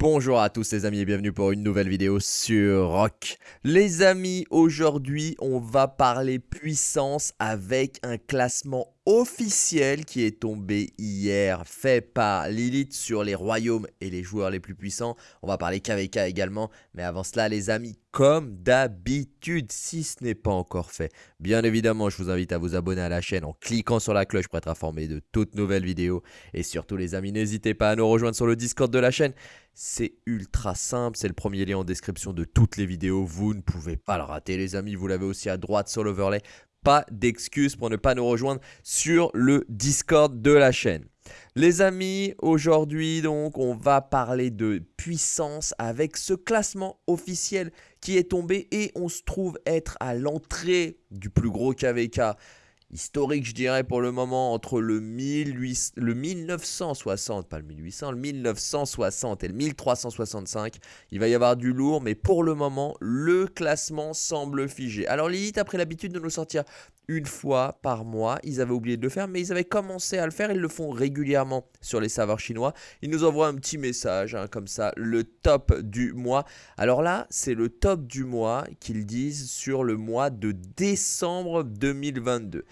Bonjour à tous les amis et bienvenue pour une nouvelle vidéo sur Rock. Les amis, aujourd'hui on va parler puissance avec un classement officiel qui est tombé hier, fait par Lilith sur les royaumes et les joueurs les plus puissants. On va parler KVK également, mais avant cela les amis, comme d'habitude, si ce n'est pas encore fait, bien évidemment je vous invite à vous abonner à la chaîne en cliquant sur la cloche pour être informé de toutes nouvelles vidéos. Et surtout les amis, n'hésitez pas à nous rejoindre sur le Discord de la chaîne. C'est ultra simple, c'est le premier lien en description de toutes les vidéos, vous ne pouvez pas le rater les amis, vous l'avez aussi à droite sur l'overlay pas d'excuses pour ne pas nous rejoindre sur le Discord de la chaîne. Les amis, aujourd'hui donc on va parler de puissance avec ce classement officiel qui est tombé et on se trouve être à l'entrée du plus gros KVK historique, je dirais, pour le moment, entre le, 1800, le 1960, pas le 1800, le 1960 et le 1365. Il va y avoir du lourd, mais pour le moment, le classement semble figé. Alors Lilith a pris l'habitude de nous sortir une fois par mois. Ils avaient oublié de le faire, mais ils avaient commencé à le faire. Ils le font régulièrement sur les serveurs chinois. Ils nous envoient un petit message, hein, comme ça, le top du mois. Alors là, c'est le top du mois qu'ils disent sur le mois de décembre 2022.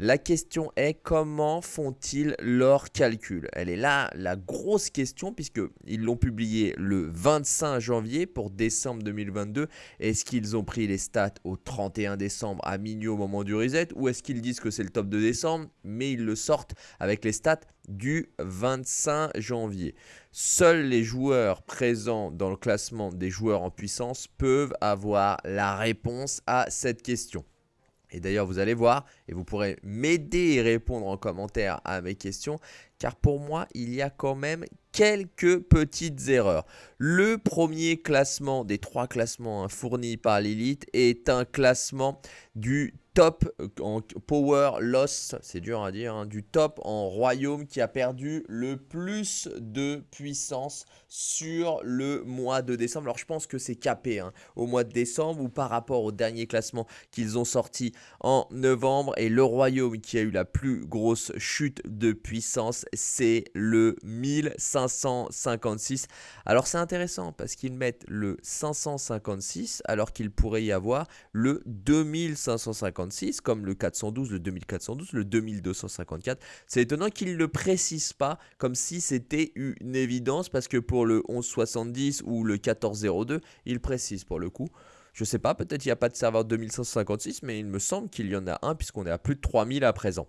La question est comment font-ils leur calcul Elle est là la grosse question puisqu'ils l'ont publié le 25 janvier pour décembre 2022. Est-ce qu'ils ont pris les stats au 31 décembre à minuit au moment du reset ou est-ce qu'ils disent que c'est le top de décembre mais ils le sortent avec les stats du 25 janvier? Seuls les joueurs présents dans le classement des joueurs en puissance peuvent avoir la réponse à cette question. Et d'ailleurs, vous allez voir, et vous pourrez m'aider et répondre en commentaire à mes questions, car pour moi, il y a quand même quelques petites erreurs. Le premier classement des trois classements hein, fournis par l'élite est un classement du top en power loss, c'est dur à dire, hein, du top en royaume qui a perdu le plus de puissance sur le mois de décembre. Alors je pense que c'est capé hein, au mois de décembre ou par rapport au dernier classement qu'ils ont sorti en novembre. Et le royaume qui a eu la plus grosse chute de puissance, c'est le 1556. Alors c'est intéressant parce qu'ils mettent le 556 alors qu'il pourrait y avoir le 2556 comme le 412, le 2412, le 2254. C'est étonnant qu'ils ne le précisent pas comme si c'était une évidence parce que pour le 1170 ou le 1402, ils précisent pour le coup. Je sais pas, peut-être il n'y a pas de serveur 2556, mais il me semble qu'il y en a un puisqu'on est à plus de 3000 à présent.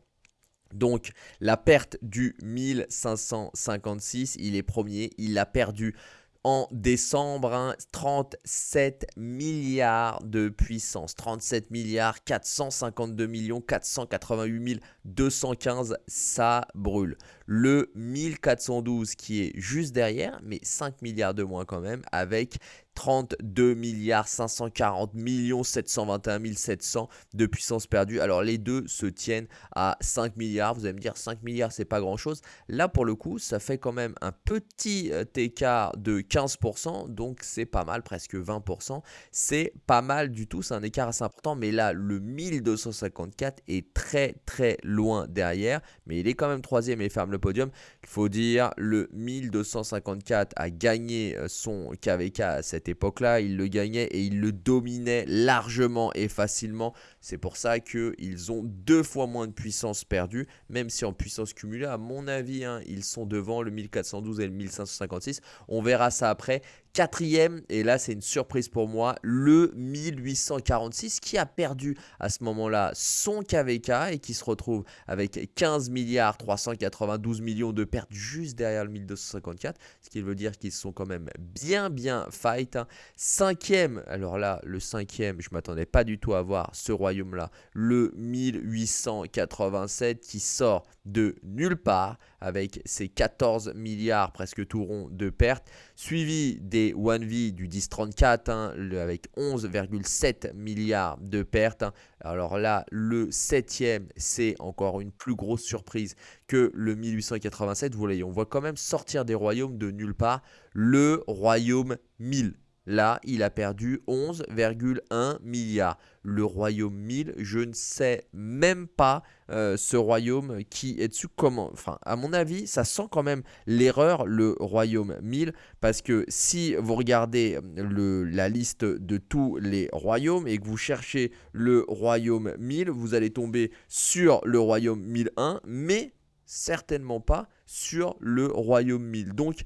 Donc la perte du 1556, il est premier, il a perdu en décembre, 37 hein, milliards de puissance, 37 milliards 452 millions 488 215, ça brûle. Le 1412 qui est juste derrière, mais 5 milliards de moins quand même, avec 32 milliards 540 millions 721 700 de puissance perdue. Alors les deux se tiennent à 5 milliards. Vous allez me dire 5 milliards c'est pas grand chose. Là pour le coup ça fait quand même un petit euh, écart de 15%. Donc c'est pas mal, presque 20%. C'est pas mal du tout, c'est un écart assez important. Mais là le 1254 est très très loin derrière. Mais il est quand même troisième et ferme le podium. Faut dire le 1254 a gagné euh, son KVK à cette époque-là, il le gagnait et il le dominait largement et facilement. C'est pour ça qu'ils ont deux fois moins de puissance perdue, même si en puissance cumulée, à mon avis, hein, ils sont devant le 1412 et le 1556. On verra ça après. Quatrième, et là c'est une surprise pour moi, le 1846 qui a perdu à ce moment-là son KVK et qui se retrouve avec 15 milliards 392 millions de pertes juste derrière le 1254, ce qui veut dire qu'ils sont quand même bien bien fight. Hein. Cinquième, alors là le cinquième, je m'attendais pas du tout à voir ce royaume-là, le 1887 qui sort de nulle part avec ses 14 milliards presque tout rond de pertes, suivi des 1V du 1034 hein, avec 11,7 milliards de pertes. Hein. Alors là, le septième, c'est encore une plus grosse surprise que le 1887. Vous voyez, on voit quand même sortir des royaumes de nulle part le royaume 1000 Là, il a perdu 11,1 milliards. Le royaume 1000, je ne sais même pas euh, ce royaume qui est dessus comment. Enfin, à mon avis, ça sent quand même l'erreur, le royaume 1000. Parce que si vous regardez le, la liste de tous les royaumes et que vous cherchez le royaume 1000, vous allez tomber sur le royaume 1001, mais certainement pas sur le royaume 1000. Donc,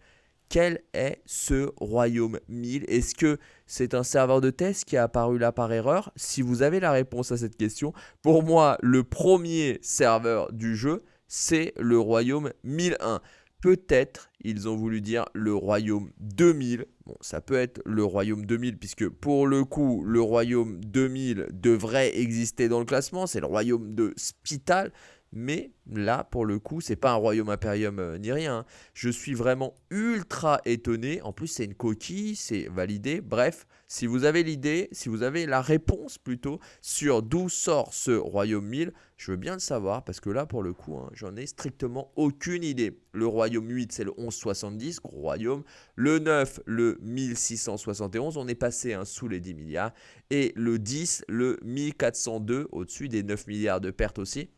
quel est ce royaume 1000 Est-ce que c'est un serveur de test qui est apparu là par erreur? Si vous avez la réponse à cette question, pour moi, le premier serveur du jeu, c'est le royaume 1001. Peut-être ils ont voulu dire le royaume 2000. Bon, ça peut être le royaume 2000 puisque pour le coup, le royaume 2000 devrait exister dans le classement. C'est le royaume de Spital. Mais là, pour le coup, c'est pas un royaume impérium euh, ni rien. Hein. Je suis vraiment ultra étonné. En plus, c'est une coquille, c'est validé. Bref, si vous avez l'idée, si vous avez la réponse plutôt sur d'où sort ce royaume 1000, je veux bien le savoir parce que là, pour le coup, hein, j'en ai strictement aucune idée. Le royaume 8, c'est le 1170, gros royaume. Le 9, le 1671, on est passé hein, sous les 10 milliards. Et le 10, le 1402, au-dessus des 9 milliards de pertes aussi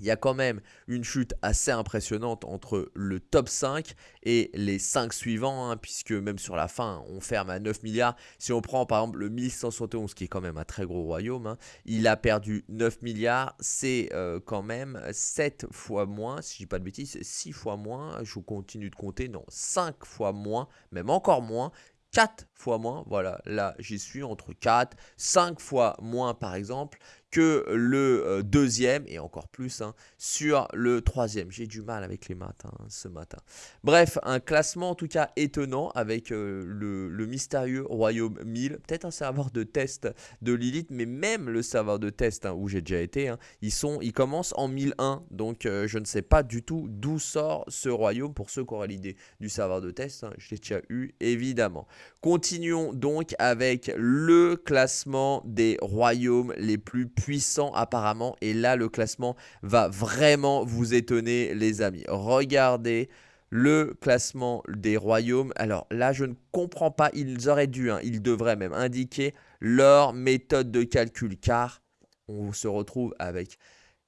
il y a quand même une chute assez impressionnante entre le top 5 et les 5 suivants, hein, puisque même sur la fin, on ferme à 9 milliards. Si on prend par exemple le 1171, qui est quand même un très gros royaume, hein, il a perdu 9 milliards, c'est euh, quand même 7 fois moins, si je dis pas de bêtises, 6 fois moins, je continue de compter, non, 5 fois moins, même encore moins 4 fois moins, voilà, là j'y suis entre 4, 5 fois moins par exemple que le euh, deuxième, et encore plus hein, sur le troisième. J'ai du mal avec les maths hein, ce matin. Bref, un classement en tout cas étonnant avec euh, le, mystérieux Royaume 1000. Peut-être un serveur de test de Lilith, mais même le serveur de test hein, où j'ai déjà été, ils, sont, ils commencent en 1001. Donc euh, je ne sais pas du tout d'où sort ce royaume pour ceux qui auraient l'idée du serveur de test. je l'ai déjà eu évidemment. Continuons donc avec le classement des royaumes les plus puissant apparemment. Et là, le classement va vraiment vous étonner, les amis. Regardez le classement des royaumes. Alors là, je ne comprends pas. Ils auraient dû, hein, ils devraient même indiquer leur méthode de calcul. Car on se retrouve avec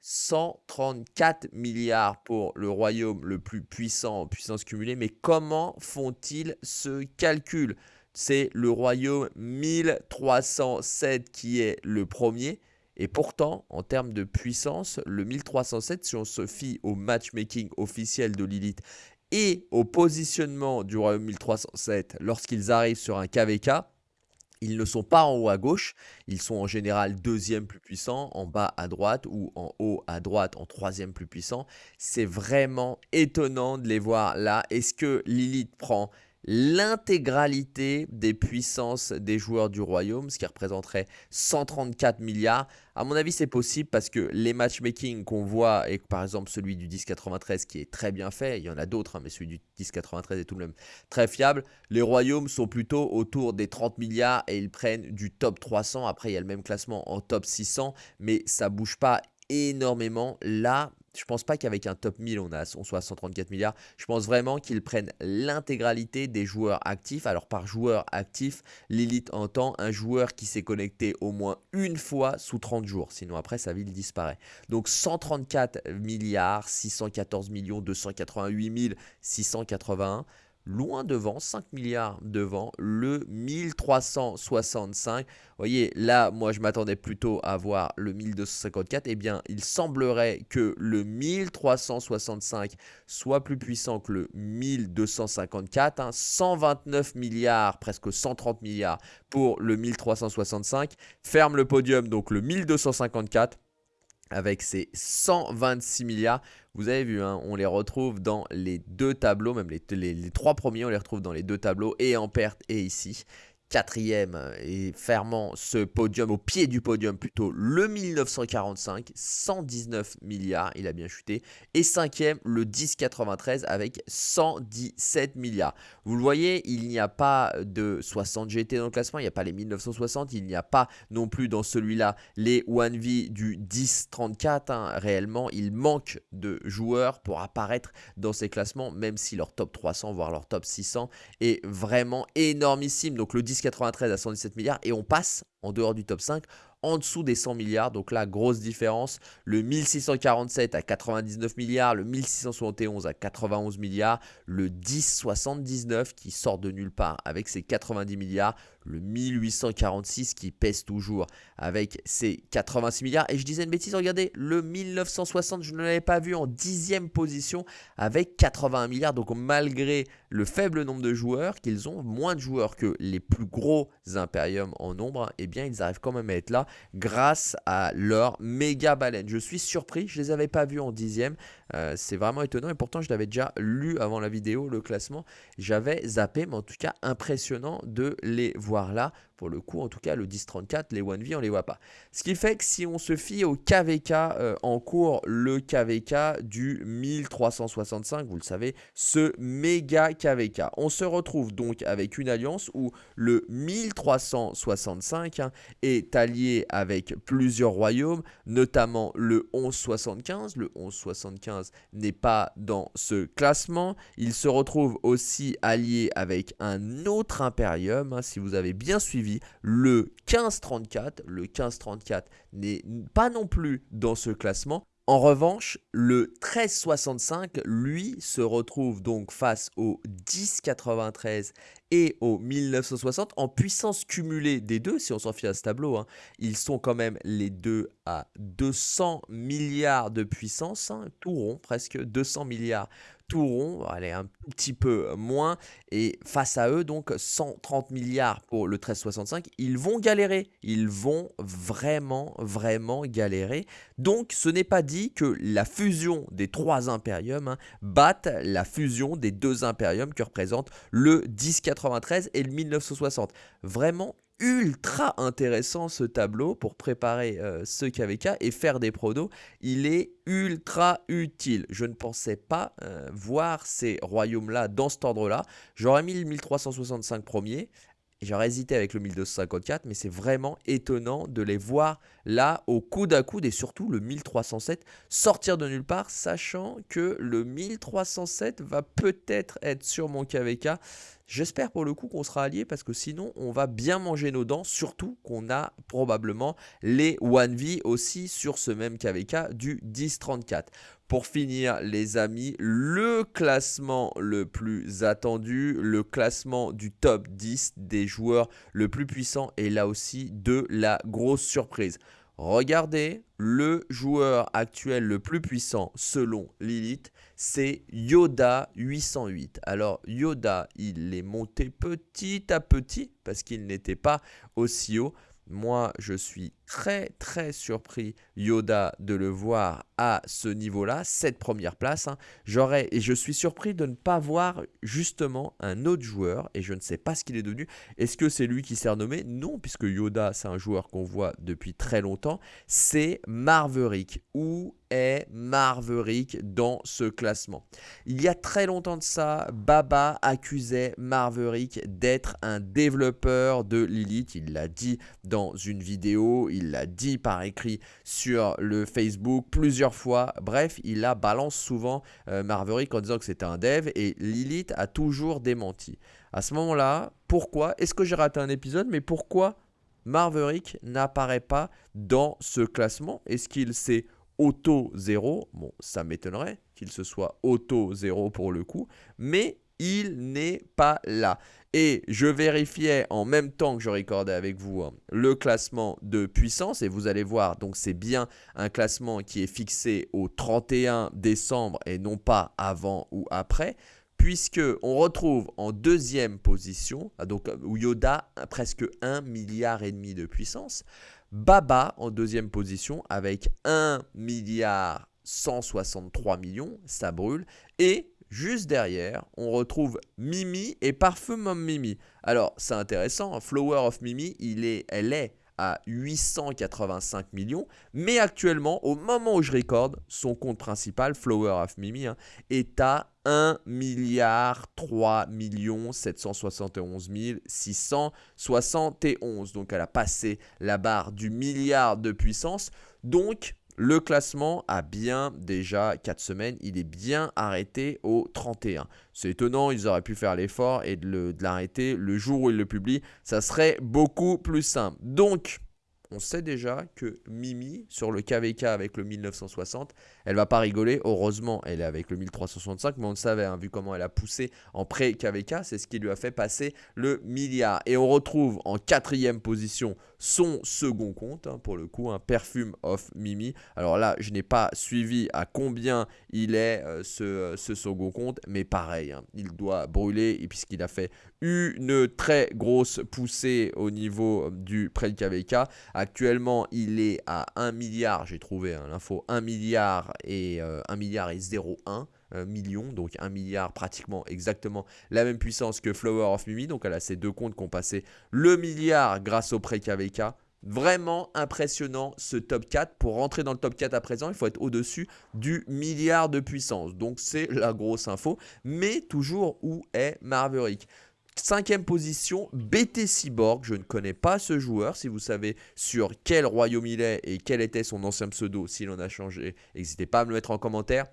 134 milliards pour le royaume le plus puissant en puissance cumulée. Mais comment font-ils ce calcul? C'est le royaume 1307 qui est le premier. Et pourtant, en termes de puissance, le 1307, si on se fie au matchmaking officiel de Lilith et au positionnement du royaume 1307 lorsqu'ils arrivent sur un KVK, ils ne sont pas en haut à gauche, ils sont en général deuxième plus puissant, en bas à droite ou en haut à droite en troisième plus puissant. C'est vraiment étonnant de les voir là. Est-ce que Lilith prend l'intégralité des puissances des joueurs du royaume, ce qui représenterait 134 milliards. À mon avis, c'est possible parce que les matchmaking qu'on voit, et par exemple celui du 1093 qui est très bien fait, il y en a d'autres, hein, mais celui du 1093 est tout de même très fiable, les royaumes sont plutôt autour des 30 milliards et ils prennent du top 300. Après, il y a le même classement en top 600, mais ça bouge pas énormément. Là, je pense pas qu'avec un top 1000, on, a, on soit à 134 milliards. Je pense vraiment qu'ils prennent l'intégralité des joueurs actifs. Alors par joueur actif, Lilith entend un joueur qui s'est connecté au moins une fois sous 30 jours. Sinon après, sa ville disparaît. Donc 134 milliards, 614 millions, 288 681 loin devant, 5 milliards devant, le 1365. Vous voyez, là, moi, je m'attendais plutôt à voir le 1254. Eh bien, il semblerait que le 1365 soit plus puissant que le 1254. 129 hein. milliards, presque 130 milliards pour le 1365. Ferme le podium, donc le 1254 avec ses 126 milliards. Vous avez vu, hein, on les retrouve dans les deux tableaux, même les, les, trois premiers, on les retrouve dans les deux tableaux, et en perte et ici quatrième et fermant ce podium, au pied du podium plutôt, le 1945, 119 milliards, il a bien chuté. Et cinquième, le 1093 avec 117 milliards. Vous le voyez, il n'y a pas de 60 GT dans le classement, il n'y a pas les 1960, il n'y a pas non plus dans celui-là les 1V du 1034. Hein. Réellement, il manque de joueurs pour apparaître dans ces classements, même si leur top 300, voire leur top 600 est vraiment énormissime. Donc le 10 1093 à 117 milliards et on passe en dehors du top 5 en dessous des 100 milliards. Donc là, grosse différence. Le 1647 à 99 milliards, le 1671 à 91 milliards, le 1079 qui sort de nulle part avec ses 90 milliards, le 1846 qui pèse toujours avec ses 86 milliards. Et je disais une bêtise, regardez, le 1960, je ne l'avais pas vu en dixième position avec 81 milliards. Donc malgré le faible nombre de joueurs, qu'ils ont moins de joueurs que les plus gros impériums en nombre, eh bien ils arrivent quand même à être là grâce à leur méga baleine. Je suis surpris, je ne les avais pas vus en dixième. Euh, c'est vraiment étonnant et pourtant je l'avais déjà lu avant la vidéo, le classement. J'avais zappé, mais en tout cas impressionnant de les voir là. Pour le coup, en tout cas, le 10-34, les 1V, on les voit pas. Ce qui fait que si on se fie au KVK euh, en cours, le KVK du 1365, vous le savez, ce méga KVK, on se retrouve donc avec une alliance où le 1365 hein, est allié avec plusieurs royaumes, notamment le 1175. Le 1175 n'est pas dans ce classement. Il se retrouve aussi allié avec un autre impérium, hein, si vous avez bien suivi le 1534. Le 1534 n'est pas non plus dans ce classement. En revanche, le 1365, lui, se retrouve donc face au 1093 et au 1960 en puissance cumulée des deux, si on s'en fie à ce tableau. Hein. ils sont quand même les deux à 200 milliards de puissance, hein, tout rond, presque 200 milliards elle est un petit peu moins, et face à eux, donc 130 milliards pour le 1365, ils vont galérer, ils vont vraiment, vraiment galérer. Donc ce n'est pas dit que la fusion des trois impériums hein, batte la fusion des deux impériums que représentent le 1093 et le 1960. Vraiment ultra intéressant ce tableau pour préparer euh, ce KVK et faire des pronos. Il est ultra utile. Je ne pensais pas euh, voir ces royaumes-là dans cet ordre-là. J'aurais mis le 1365 premier. J'aurais hésité avec le 1254, mais c'est vraiment étonnant de les voir là au coude à coude et surtout le 1307 sortir de nulle part, sachant que le 1307 va peut-être être sur mon KVK. J'espère pour le coup qu'on sera alliés parce que sinon on va bien manger nos dents, surtout qu'on a probablement les 1V aussi sur ce même KVK du 1034. Pour finir les amis, le classement le plus attendu, le classement du top 10 des joueurs le plus puissant et là aussi de la grosse surprise. Regardez, le joueur actuel le plus puissant selon Lilith, c'est Yoda 808. Alors Yoda, il est monté petit à petit parce qu'il n'était pas aussi haut. Moi, je suis très très surpris, Yoda, de le voir à ce niveau-là, cette première place. Hein. J'aurais et je suis surpris de ne pas voir justement un autre joueur et je ne sais pas ce qu'il est devenu. Est-ce que c'est lui qui s'est renommé? Non, puisque Yoda, c'est un joueur qu'on voit depuis très longtemps. C'est Marverick. Où est Marverick dans ce classement? Il y a très longtemps de ça, Baba accusait Marverick d'être un développeur de Lilith. Il l'a dit dans une vidéo. Il l'a dit par écrit sur le Facebook plusieurs fois. Bref, il la balance souvent euh, Marverick en disant que c'était un dev et Lilith a toujours démenti. À ce moment-là, pourquoi Est-ce que j'ai raté un épisode Mais pourquoi Marverick n'apparaît pas dans ce classement? Est-ce qu'il s'est auto-0 Bon, ça m'étonnerait qu'il se soit auto-0 pour le coup, mais il n'est pas là. Et je vérifiais en même temps que je recordais avec vous hein, le classement de puissance. Et vous allez voir, donc c'est bien un classement qui est fixé au 31 décembre et non pas avant ou après. Puisque on retrouve en deuxième position, ah, donc où Yoda presque 1 milliard et demi de puissance. Baba en deuxième position avec 1 milliard 163 millions, ça brûle. Et Juste derrière, on retrouve Mimi et Parfum Mimi. Alors, c'est intéressant, Flower of Mimi, il est, elle est à 885 millions. Mais actuellement, au moment où je recorde, son compte principal, Flower of Mimi, hein, est à 1 milliard 3 millions 771 671. Donc elle a passé la barre du milliard de puissance. Donc le classement a bien déjà 4 semaines, il est bien arrêté au 31. C'est étonnant, ils auraient pu faire l'effort et de l'arrêter le, jour où ils le publient, ça serait beaucoup plus simple. Donc, on sait déjà que Mimi, sur le KVK avec le 1960, elle va pas rigoler. Heureusement, elle est avec le 1365, mais on le savait, hein, vu comment elle a poussé en pré-KVK, c'est ce qui lui a fait passer le milliard. Et on retrouve en quatrième position son second compte, hein, pour le coup, un Perfume of Mimi. Alors là, je n'ai pas suivi à combien il est euh, ce, ce, second compte, mais pareil, hein, il doit brûler, puisqu'il a fait une très grosse poussée au niveau du pré-KVK. Actuellement, il est à 1 milliard, j'ai trouvé hein, l'info, 1 milliard et 1 euh, milliard et 0,1 euh, millions, donc 1 milliard pratiquement exactement la même puissance que Flower of Mimi. Donc elle a ces deux comptes qui ont passé le milliard grâce au pré-KVK. Vraiment impressionnant ce top 4. Pour rentrer dans le top 4 à présent, il faut être au-dessus du milliard de puissance. Donc c'est la grosse info. Mais toujours où est Marverick Cinquième position, BT Cyborg. Je ne connais pas ce joueur. Si vous savez sur quel royaume il est et quel était son ancien pseudo, s'il en a changé, n'hésitez pas à me le mettre en commentaire.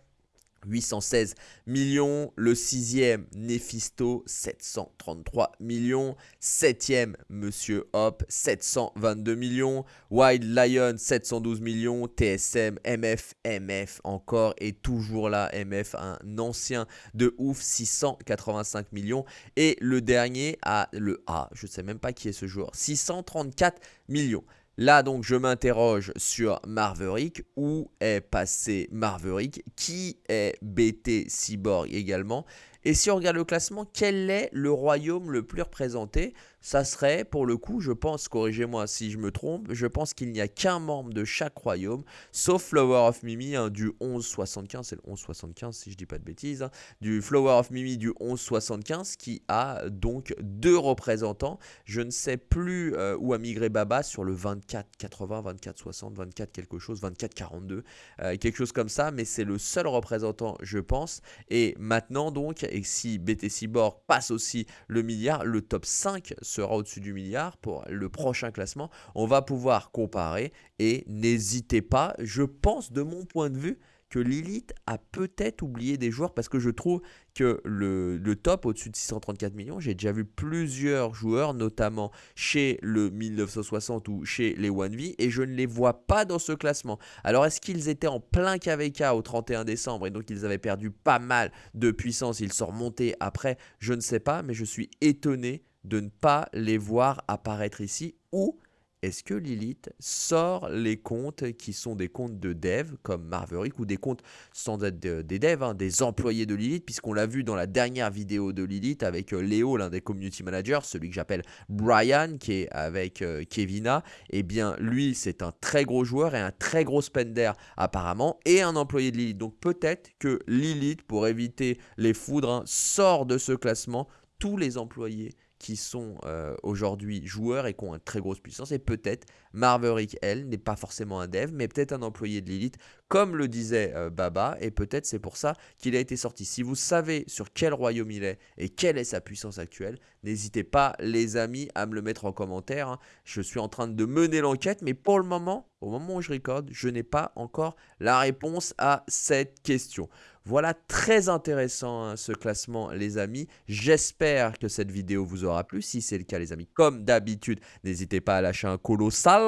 816 millions. Le sixième, Nephisto, 733 millions. Septième, Monsieur Hop, 722 millions. Wild Lion, 712 millions. TSM, MF, MF encore et toujours là, MF, un ancien de ouf, 685 millions. Et le dernier, a le A, je ne sais même pas qui est ce joueur, 634 millions. Là, donc, je m'interroge sur Marverick. Où est passé Marverick Qui est BT Cyborg également? Et si on regarde le classement, quel est le royaume le plus représenté? Ça serait, pour le coup, je pense, corrigez-moi si je me trompe, je pense qu'il n'y a qu'un membre de chaque royaume, sauf Flower of Mimi hein, du 1175, c'est le 1175 si je dis pas de bêtises, hein, du Flower of Mimi du 1175 qui a donc deux représentants. Je ne sais plus euh, où a migré Baba sur le 2480, 2460, 24 quelque chose, 2442, euh, quelque chose comme ça, mais c'est le seul représentant, je pense. Et maintenant donc, et si BT Cyborg passe aussi le milliard, le top 5 sera au-dessus du milliard pour le prochain classement. On va pouvoir comparer et n'hésitez pas, je pense de mon point de vue, que Lilith a peut-être oublié des joueurs parce que je trouve que le, top au-dessus de 634 millions, j'ai déjà vu plusieurs joueurs, notamment chez le 1960 ou chez les 1V, et je ne les vois pas dans ce classement. Alors est-ce qu'ils étaient en plein KVK au 31 décembre et donc ils avaient perdu pas mal de puissance, ils sont remontés après, je ne sais pas, mais je suis étonné de ne pas les voir apparaître ici ou est-ce que Lilith sort les comptes qui sont des comptes de dev comme Marverick ou des comptes sans être des devs, hein, des employés de Lilith, puisqu'on l'a vu dans la dernière vidéo de Lilith avec euh, Léo, l'un des community managers, celui que j'appelle Brian, qui est avec euh, Kevina, eh bien lui c'est un très gros joueur et un très gros spender apparemment, et un employé de Lilith. Donc peut-être que Lilith, pour éviter les foudres, hein, sort de ce classement tous les employés qui sont euh, aujourd'hui joueurs et qui ont une très grosse puissance. Et peut-être Marverick, elle, n'est pas forcément un dev, mais peut-être un employé de Lilith, comme le disait euh, Baba. Et peut-être c'est pour ça qu'il a été sorti. Si vous savez sur quel royaume il est et quelle est sa puissance actuelle, n'hésitez pas, les amis, à me le mettre en commentaire. Hein. Je suis en train de mener l'enquête, mais pour le moment, au moment où je recorde, je n'ai pas encore la réponse à cette question. Voilà, très intéressant hein, ce classement les amis. J'espère que cette vidéo vous aura plu. Si c'est le cas les amis, comme d'habitude, n'hésitez pas à lâcher un colossal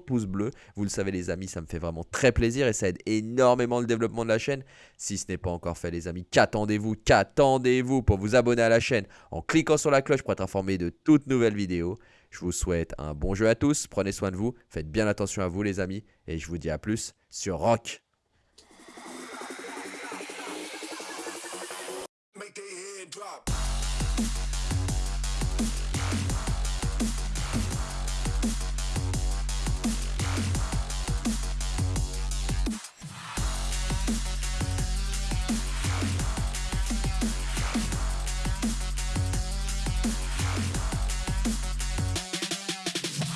pouce bleu. Vous le savez les amis, ça me fait vraiment très plaisir aide énormément le développement de la chaîne. Si ce n'est pas encore fait les amis, qu'attendez-vous Qu'attendez-vous pour vous abonner à la chaîne en cliquant sur la cloche pour être informé de toutes nouvelles vidéos je vous souhaite un bon jeu à tous, prenez soin de vous, faites bien attention à vous les amis, et je vous dis à plus sur Rock.